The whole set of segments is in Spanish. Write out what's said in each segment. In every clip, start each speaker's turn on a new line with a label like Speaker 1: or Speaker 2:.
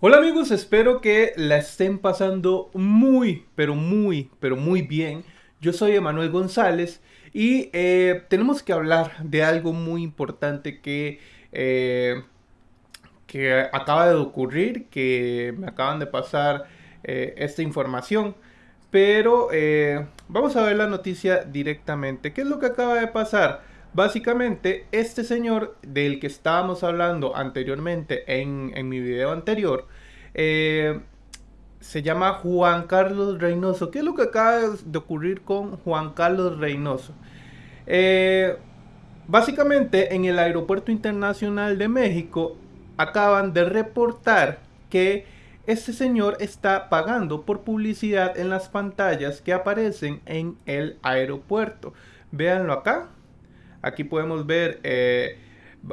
Speaker 1: Hola amigos, espero que la estén pasando muy, pero muy, pero muy bien. Yo soy Emanuel González y eh, tenemos que hablar de algo muy importante que, eh, que acaba de ocurrir, que me acaban de pasar eh, esta información. Pero vamos a ver la noticia directamente. ¿Qué es lo que acaba de pasar? Básicamente, este señor del que estábamos hablando anteriormente en, mi video anterior, eh, se llama Juan Carlos Reynoso. ¿Qué es lo que acaba de ocurrir con Juan Carlos Reynoso? Eh, básicamente, en el Aeropuerto Internacional de México acaban de reportar que este señor está pagando por publicidad en las pantallas que aparecen en el aeropuerto. Véanlo acá. Aquí podemos ver, eh,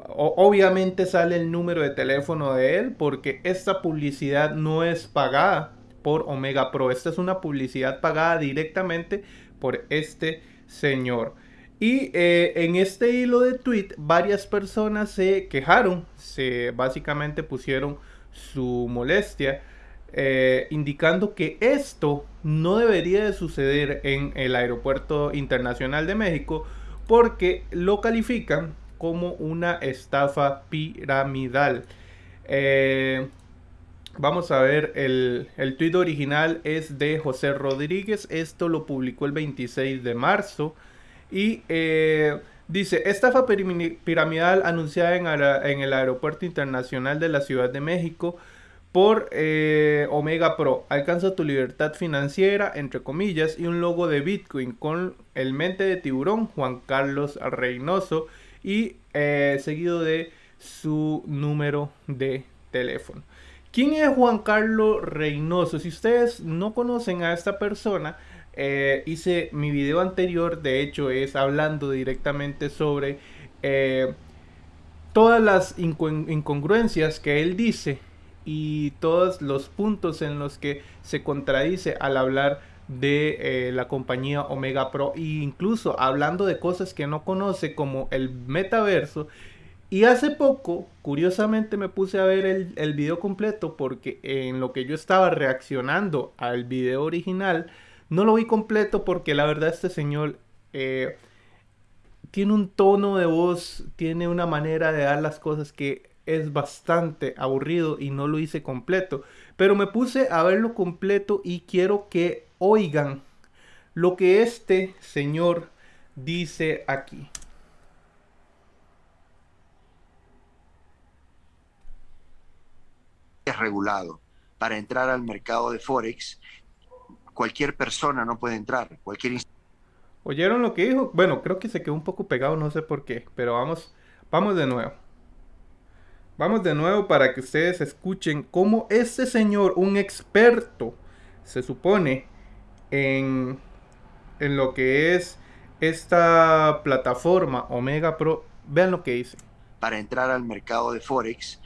Speaker 1: obviamente sale el número de teléfono de él porque esta publicidad no es pagada por Omega Pro. Esta es una publicidad pagada directamente por este señor. Y eh, en este hilo de tweet varias personas se quejaron, se básicamente pusieron su molestia, eh, indicando que esto no debería de suceder en el aeropuerto internacional de México porque lo califican como una estafa piramidal. Eh, vamos a ver, el, el tweet original es de José Rodríguez, esto lo publicó el 26 de marzo y eh, dice, estafa piramidal anunciada en, en el Aeropuerto Internacional de la Ciudad de México por eh, Omega Pro. Alcanza tu libertad financiera, entre comillas, y un logo de Bitcoin con el mente de tiburón Juan Carlos Reynoso y eh, seguido de su número de teléfono. ¿Quién es Juan Carlos Reynoso? Si ustedes no conocen a esta persona, eh, hice mi video anterior, de hecho es hablando directamente sobre todas las incongruencias que él dice y todos los puntos en los que se contradice al hablar de eh, la compañía Omega Pro e incluso hablando de cosas que no conoce como el metaverso. Y hace poco curiosamente me puse a ver el, video completo porque en lo que yo estaba reaccionando al video original no lo vi completo porque la verdad este señor eh, tiene un tono de voz tiene una manera de dar las cosas que es bastante aburrido y no lo hice completo. Pero me puse a verlo completo y quiero que oigan lo que este señor dice aquí.
Speaker 2: Es regulado. Para entrar al mercado de Forex, cualquier persona no puede entrar. Cualquier
Speaker 1: ¿Oyeron lo que dijo? Bueno, creo que se quedó un poco pegado, no sé por qué, pero vamos, vamos de nuevo. Vamos de nuevo para que ustedes escuchen cómo este señor, un experto, se supone en, en lo que es esta plataforma Omega Pro. Vean lo que dice.
Speaker 2: Para entrar al mercado de Forex,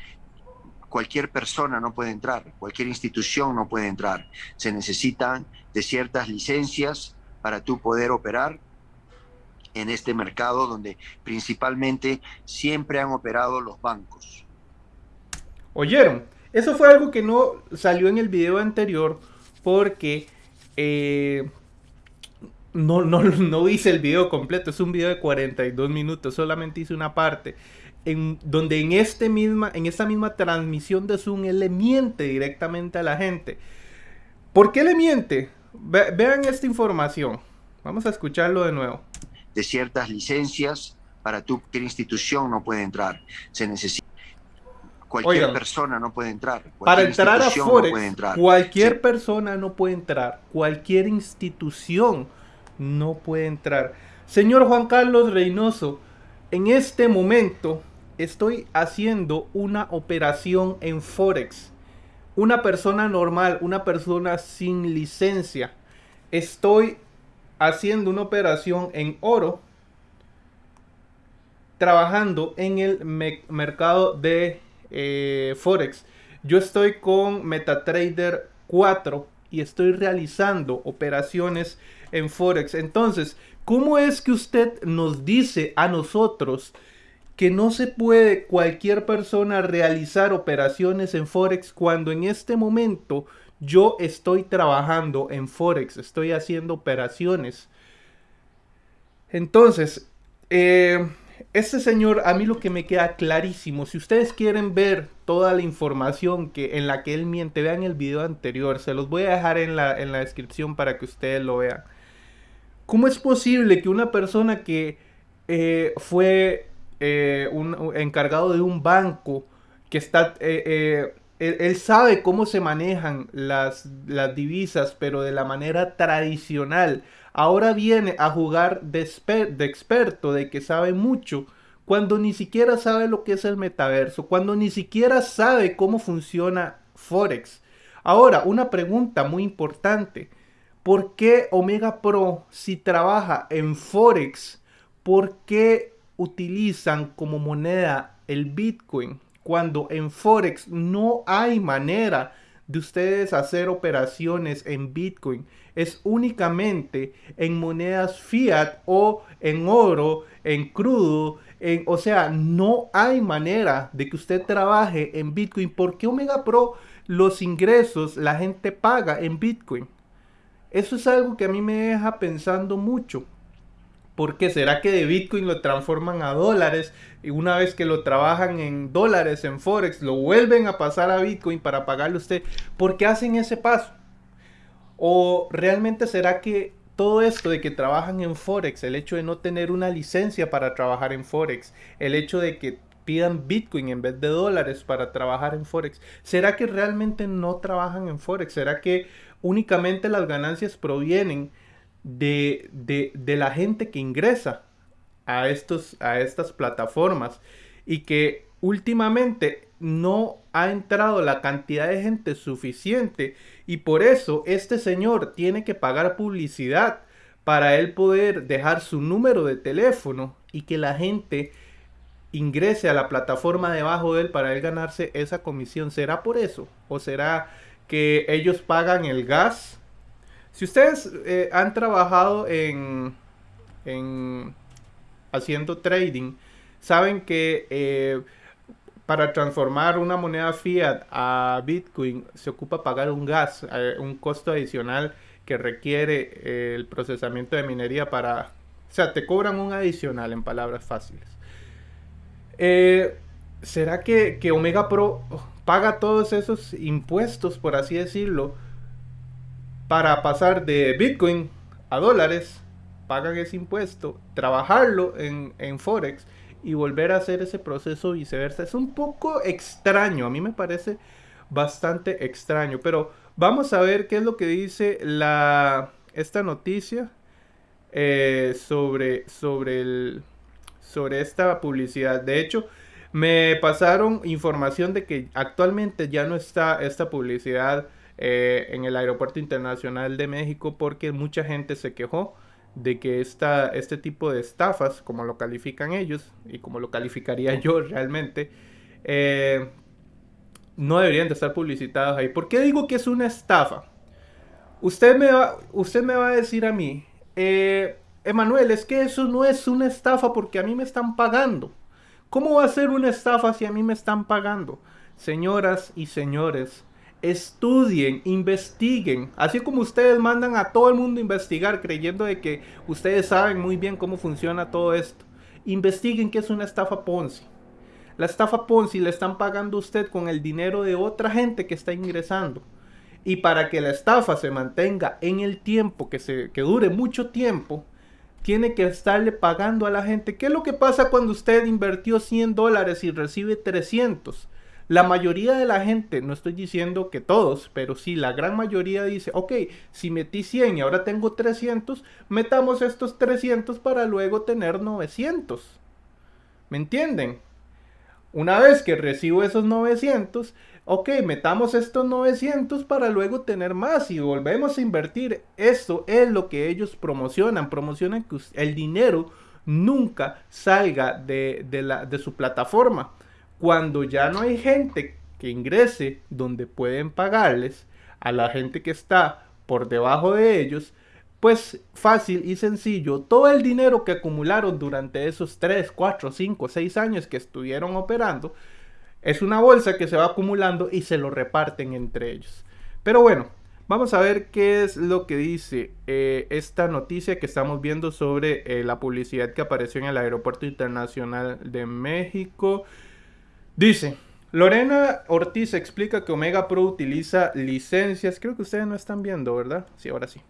Speaker 2: cualquier persona no puede entrar, cualquier institución no puede entrar. Se necesitan de ciertas licencias para tú poder operar en este mercado donde principalmente siempre han operado los bancos.
Speaker 1: ¿Oyeron? Eso fue algo que no salió en el video anterior porque eh, no, no, no, hice el video completo. Es un video de 42 minutos. Solamente hice una parte. En, donde en, este misma, en esta misma transmisión de Zoom él le miente directamente a la gente. ¿Por qué le miente? vean esta información. Vamos a escucharlo de nuevo.
Speaker 2: De ciertas licencias para tu institución no puede entrar. Se necesita Cualquier persona no puede entrar.
Speaker 1: Para entrar a Forex, cualquier persona no puede entrar. Cualquier institución no puede entrar. Señor Juan Carlos Reynoso, en este momento estoy haciendo una operación en Forex. Una persona normal, una persona sin licencia. Estoy haciendo una operación en oro. Trabajando en el mercado de eh, Forex. Yo estoy con MetaTrader 4 y estoy realizando operaciones en Forex. Entonces, ¿cómo es que usted nos dice a nosotros que no se puede cualquier persona realizar operaciones en Forex cuando en este momento yo estoy trabajando en Forex, estoy haciendo operaciones. Entonces, eh, este señor, a mí lo que me queda clarísimo, si ustedes quieren ver toda la información que, en la que él miente, vean el video anterior, se los voy a dejar en la, en la descripción para que ustedes lo vean. ¿Cómo es posible que una persona que eh, fue eh, un, encargado de un banco, que está, eh, él, sabe cómo se manejan las, las divisas, pero de la manera tradicional, ahora viene a jugar de, de experto, de que sabe mucho, cuando ni siquiera sabe lo que es el metaverso, cuando ni siquiera sabe cómo funciona Forex. Ahora, una pregunta muy importante. ¿Por qué Omega Pro, si trabaja en Forex, por qué utilizan como moneda el Bitcoin? Cuando en Forex no hay manera de ustedes hacer operaciones en Bitcoin es únicamente en monedas fiat o en oro, en crudo, en, o sea, no hay manera de que usted trabaje en Bitcoin porque Omega Pro los ingresos la gente paga en Bitcoin. Eso es algo que a mí me deja pensando mucho. ¿Por qué será que de Bitcoin lo transforman a dólares y una vez que lo trabajan en dólares en Forex lo vuelven a pasar a Bitcoin para pagarle a usted? ¿Por qué hacen ese paso? ¿O realmente será que todo esto de que trabajan en Forex, el hecho de no tener una licencia para trabajar en Forex, el hecho de que pidan Bitcoin en vez de dólares para trabajar en Forex, ¿será que realmente no trabajan en Forex? ¿Será que únicamente las ganancias provienen de, la gente que ingresa a, estos, a estas plataformas y que últimamente no ha entrado la cantidad de gente suficiente y por eso este señor tiene que pagar publicidad para él poder dejar su número de teléfono y que la gente ingrese a la plataforma debajo de él para él ganarse esa comisión. ¿Será por eso? ¿O será que ellos pagan el gas si ustedes eh, han trabajado en, haciendo trading, saben que eh, para transformar una moneda fiat a Bitcoin se ocupa pagar un gas, eh, un costo adicional que requiere el procesamiento de minería para... O sea, te cobran un adicional en palabras fáciles. ¿Será que, que Omega Pro paga todos esos impuestos, por así decirlo? Para pasar de Bitcoin a dólares, pagan ese impuesto, trabajarlo en, Forex y volver a hacer ese proceso viceversa. Es un poco extraño, a mí me parece bastante extraño, pero vamos a ver qué es lo que dice la, esta noticia eh, sobre, sobre, el, sobre esta publicidad. De hecho, me pasaron información de que actualmente ya no está esta publicidad eh, en el Aeropuerto Internacional de México porque mucha gente se quejó de que esta, este tipo de estafas, como lo califican ellos y como lo calificaría yo realmente, eh, no deberían de estar publicitados ahí. ¿Por qué digo que es una estafa? Usted me va, usted me va a decir a mí, eh, Emanuel, es que eso no es una estafa porque a mí me están pagando. ¿Cómo va a ser una estafa si a mí me están pagando? Señoras y señores, estudien, investiguen, así como ustedes mandan a todo el mundo a investigar creyendo de que ustedes saben muy bien cómo funciona todo esto. Investiguen qué es una estafa Ponzi. La estafa Ponzi le están pagando usted con el dinero de otra gente que está ingresando. Y para que la estafa se mantenga en el tiempo, que, se, que dure mucho tiempo, tiene que estarle pagando a la gente. ¿Qué es lo que pasa cuando usted invirtió 100 dólares y recibe 300? La mayoría de la gente, no estoy diciendo que todos, pero sí la gran mayoría dice, ok, si metí 100 y ahora tengo 300, metamos estos 300 para luego tener 900. ¿Me entienden? Una vez que recibo esos 900, ok, metamos estos 900 para luego tener más y volvemos a invertir. Esto es lo que ellos promocionan. Promocionan que el dinero nunca salga de, la, de su plataforma. Cuando ya no hay gente que ingrese donde pueden pagarles a la gente que está por debajo de ellos, Pues fácil y sencillo, todo el dinero que acumularon durante esos 3, 4, 5, 6 años que estuvieron operando, es una bolsa que se va acumulando y se lo reparten entre ellos. Pero bueno, vamos a ver qué es lo que dice eh, esta noticia que estamos viendo sobre eh, la publicidad que apareció en el Aeropuerto Internacional de México. Dice, Lorena Ortiz explica que Omega Pro utiliza licencias. Creo que ustedes no están viendo, ¿verdad? Sí, ahora sí.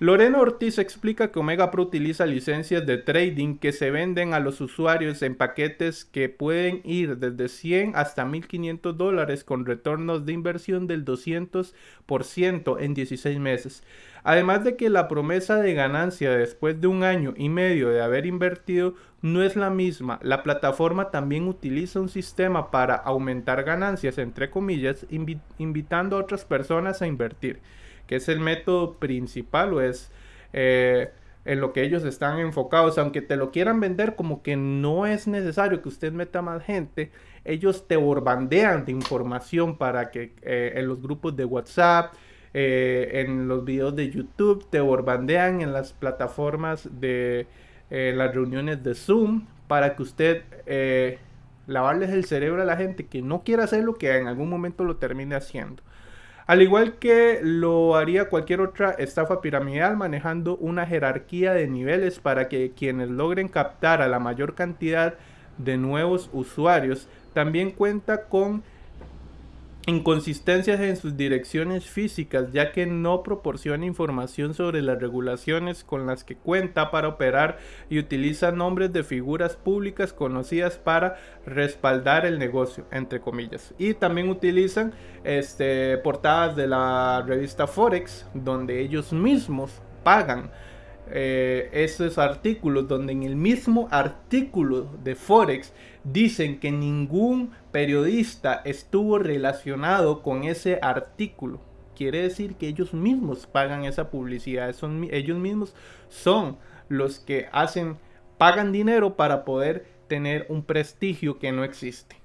Speaker 1: Lorena Ortiz explica que Omega Pro utiliza licencias de trading que se venden a los usuarios en paquetes que pueden ir desde 100 hasta 1500 dólares con retornos de inversión del 200% en 16 meses. Además de que la promesa de ganancia después de un año y medio de haber invertido no es la misma, la plataforma también utiliza un sistema para aumentar ganancias, entre comillas, invitando a otras personas a invertir que es el método principal o es eh, en lo que ellos están enfocados, aunque te lo quieran vender como que no es necesario que usted meta más gente, ellos te borbandean de información para que eh, en los grupos de WhatsApp, eh, en los videos de YouTube, te borbandean en las plataformas de las reuniones de Zoom para que usted lavarles el cerebro a la gente que no quiera hacer lo que en algún momento lo termine haciendo. Al igual que lo haría cualquier otra estafa piramidal manejando una jerarquía de niveles para que quienes logren captar a la mayor cantidad de nuevos usuarios, también cuenta con inconsistencias en sus direcciones físicas, ya que no proporciona información sobre las regulaciones con las que cuenta para operar y utiliza nombres de figuras públicas conocidas para respaldar el negocio, entre comillas. Y también utilizan este, portadas de la revista Forex, donde ellos mismos pagan eh, esos artículos donde en el mismo artículo de Forex dicen que ningún periodista estuvo relacionado con ese artículo. Quiere decir que ellos mismos pagan esa publicidad, son, ellos mismos son los que hacen, pagan dinero para poder tener un prestigio que no existe.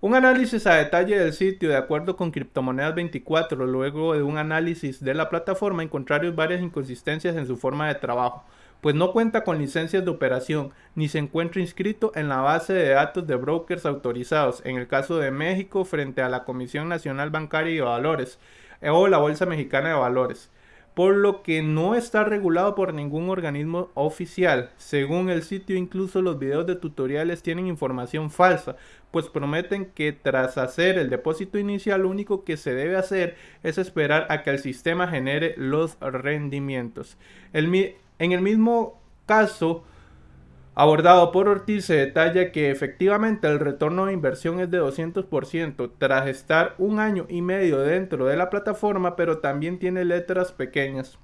Speaker 1: Un análisis a detalle del sitio de acuerdo con Criptomonedas 24, luego de un análisis de la plataforma encontraron varias inconsistencias en su forma de trabajo, pues no cuenta con licencias de operación ni se encuentra inscrito en la base de datos de brokers autorizados, en el caso de México frente a la Comisión Nacional Bancaria y Valores o la Bolsa Mexicana de Valores por lo que no está regulado por ningún organismo oficial. Según el sitio, incluso los videos de tutoriales tienen información falsa, pues prometen que tras hacer el depósito inicial lo único que se debe hacer es esperar a que el sistema genere los rendimientos. en el mismo caso, abordado por Ortiz se detalla que efectivamente el retorno de inversión es de 200% tras estar un año y medio dentro de la plataforma, pero también tiene letras pequeñas,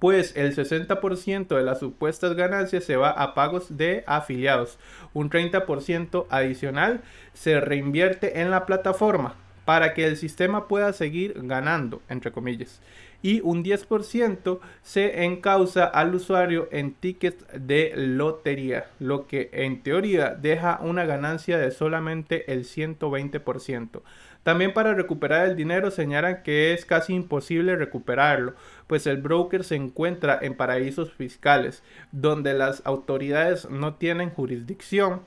Speaker 1: pues el 60% de las supuestas ganancias se va a pagos de afiliados, un 30% adicional se reinvierte en la plataforma para que el sistema pueda seguir ganando, entre comillas y un 10% se encausa al usuario en tickets de lotería, lo que en teoría deja una ganancia de solamente el 120%. También para recuperar el dinero señalan que es casi imposible recuperarlo, pues el broker se encuentra en paraísos fiscales, donde las autoridades no tienen jurisdicción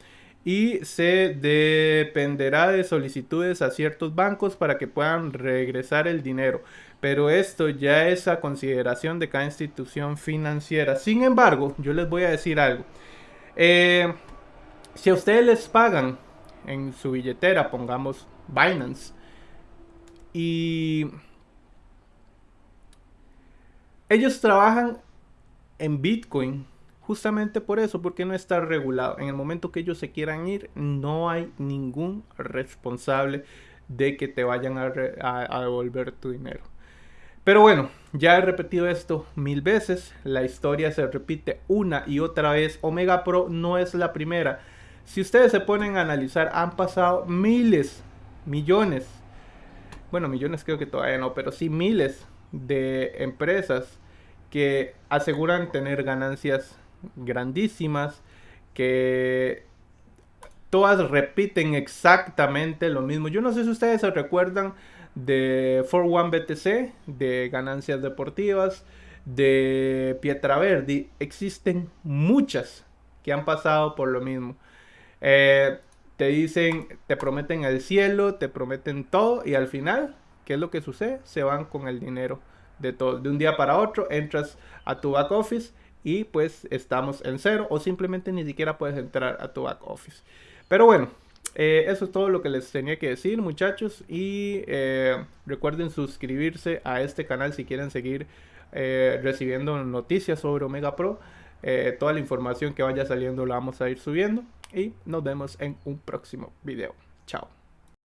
Speaker 1: y se dependerá de solicitudes a ciertos bancos para que puedan regresar el dinero. Pero esto ya es a consideración de cada institución financiera. Sin embargo, yo les voy a decir algo. Eh, si a ustedes les pagan en su billetera, pongamos Binance, y ellos trabajan en Bitcoin, Justamente por eso, porque no está regulado. En el momento que ellos se quieran ir, no hay ningún responsable de que te vayan a, devolver tu dinero. Pero bueno, ya he repetido esto mil veces. La historia se repite una y otra vez. Omega Pro no es la primera. Si ustedes se ponen a analizar, han pasado miles, millones. Bueno, millones creo que todavía no, pero sí miles de empresas que aseguran tener ganancias grandísimas que todas repiten exactamente lo mismo. Yo no sé si ustedes se recuerdan de 41 BTC, de ganancias deportivas, de Pietraverdi, existen muchas que han pasado por lo mismo. Eh, te dicen, te prometen el cielo, te prometen todo y al final, ¿qué es lo que sucede? Se van con el dinero de todo. De un día para otro entras a tu back office y pues estamos en cero o simplemente ni siquiera puedes entrar a tu back office. Pero bueno, eh, eso es todo lo que les tenía que decir muchachos y eh, recuerden suscribirse a este canal si quieren seguir eh, recibiendo noticias sobre Omega Pro. toda la información que vaya saliendo la vamos a ir subiendo y nos vemos en un próximo video. Chao.